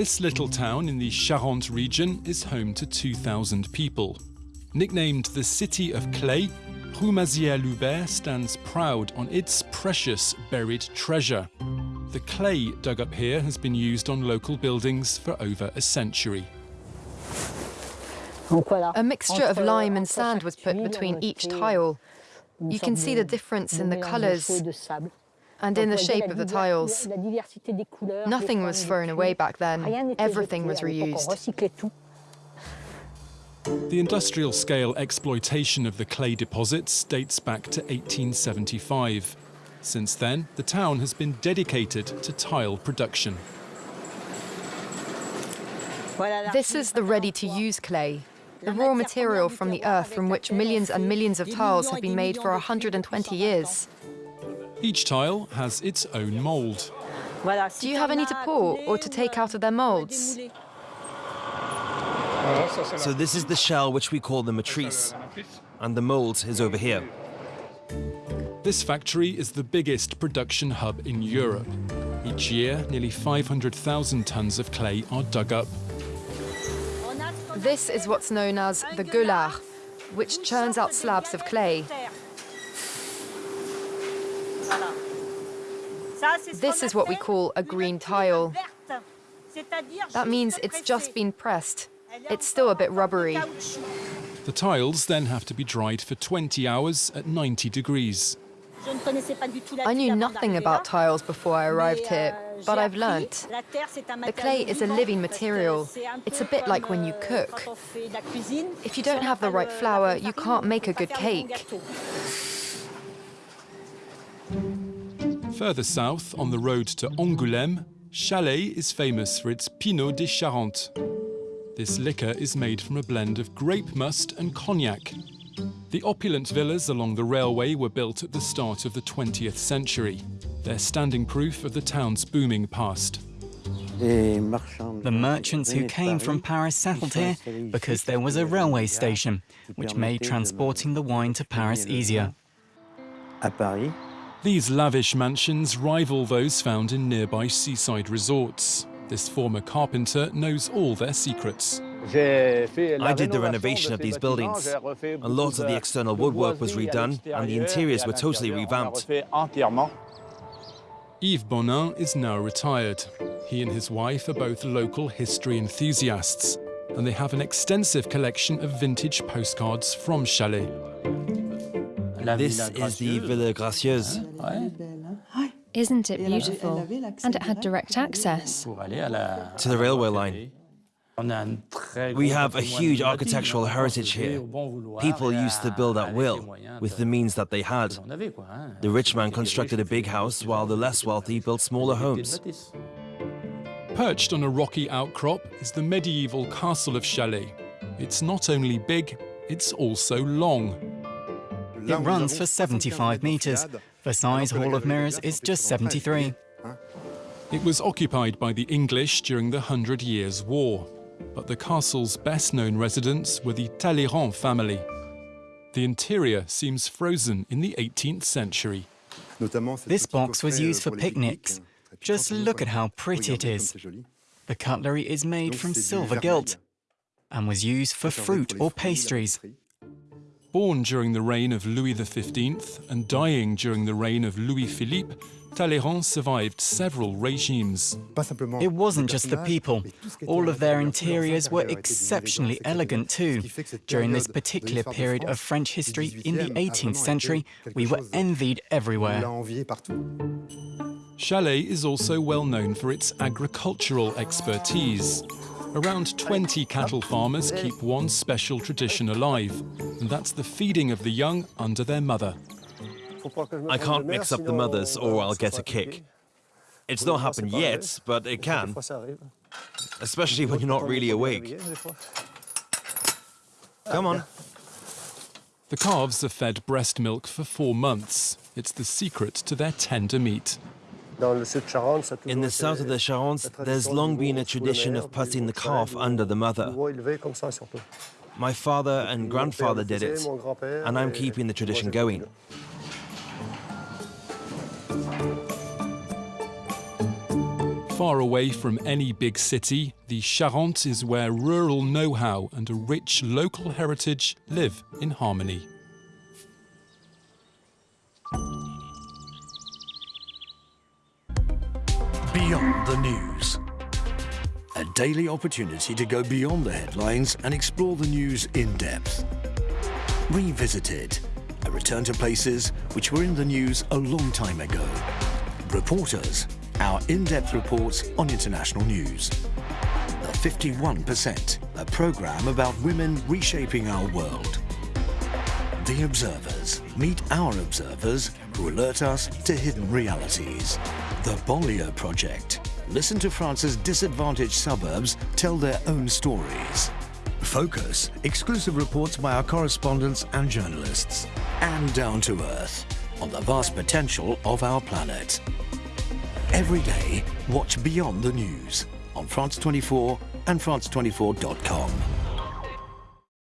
This little town in the Charente region is home to 2,000 people. Nicknamed the City of Clay, Roumazières-Loubert stands proud on its precious buried treasure. The clay dug up here has been used on local buildings for over a century. A mixture of lime and sand was put between each tile. You can see the difference in the colours and in the shape of the tiles. Nothing was thrown away back then. Everything was reused. The industrial scale exploitation of the clay deposits dates back to 1875. Since then, the town has been dedicated to tile production. This is the ready-to-use clay, the raw material from the earth from which millions and millions of tiles have been made for 120 years. Each tile has its own mould. Do you have any to pour or to take out of their moulds? So this is the shell which we call the matrice, and the mould is over here. This factory is the biggest production hub in Europe. Each year, nearly 500,000 tons of clay are dug up. This is what's known as the gueulard, which churns out slabs of clay. This is what we call a green tile. That means it's just been pressed. It's still a bit rubbery. The tiles then have to be dried for 20 hours at 90 degrees. I knew nothing about tiles before I arrived here, but I've learnt. The clay is a living material. It's a bit like when you cook. If you don't have the right flour, you can't make a good cake. Further south, on the road to Angoulême, Chalais is famous for its Pineau de Charente. This liquor is made from a blend of grape must and cognac. The opulent villas along the railway were built at the start of the 20th century. They're standing proof of the town's booming past. The merchants who came from Paris settled here because there was a railway station, which made transporting the wine to Paris easier. These lavish mansions rival those found in nearby seaside resorts. This former carpenter knows all their secrets. I did the renovation of these buildings. A lot of the external woodwork was redone and the interiors were totally revamped. Yves Bonin is now retired. He and his wife are both local history enthusiasts, and they have an extensive collection of vintage postcards from Chalais. This is the Villa Gracieuse. Isn't it beautiful? And it had direct access. To the railway line. We have a huge architectural heritage here. People used to build at will, with the means that they had. The rich man constructed a big house, while the less wealthy built smaller homes. Perched on a rocky outcrop is the medieval castle of Chalais. It's not only big, it's also long. It runs for 75 metres. Versailles Hall of Mirrors is just 73. It was occupied by the English during the Hundred Years' War, but the castle's best-known residents were the Talleyrand family. The interior seems frozen in the 18th century. This box was used for picnics. Just look at how pretty it is. The cutlery is made from silver gilt and was used for fruit or pastries. Born during the reign of Louis XV and dying during the reign of Louis Philippe, Talleyrand survived several regimes. It wasn't just the people. All of their interiors were exceptionally elegant too. During this particular period of French history in the 18th century, we were envied everywhere. Chalais is also well known for its agricultural expertise. Around 20 cattle farmers keep one special tradition alive, and that's the feeding of the young under their mother. I can't mix up the mothers or I'll get a kick. It's not happened yet, but it can. Especially when you're not really awake. Come on. The calves are fed breast milk for four months. It's the secret to their tender meat. In the south of the Charente, there's long been a tradition of putting the calf under the mother. My father and grandfather did it, and I'm keeping the tradition going. far away from any big city, the Charente is where rural know-how and a rich local heritage live in harmony. Beyond the News. A daily opportunity to go beyond the headlines and explore the news in depth. Revisited. A return to places which were in the news a long time ago. Reporters. Our in-depth reports on international news. The 51%. A program about women reshaping our world. The Observers. Meet our observers who alert us to hidden realities. The Bollier Project. Listen to France's disadvantaged suburbs tell their own stories. Focus. Exclusive reports by our correspondents and journalists. And Down to Earth. On the vast potential of our planet. Every day, watch Beyond the News on France 24 and France24.com.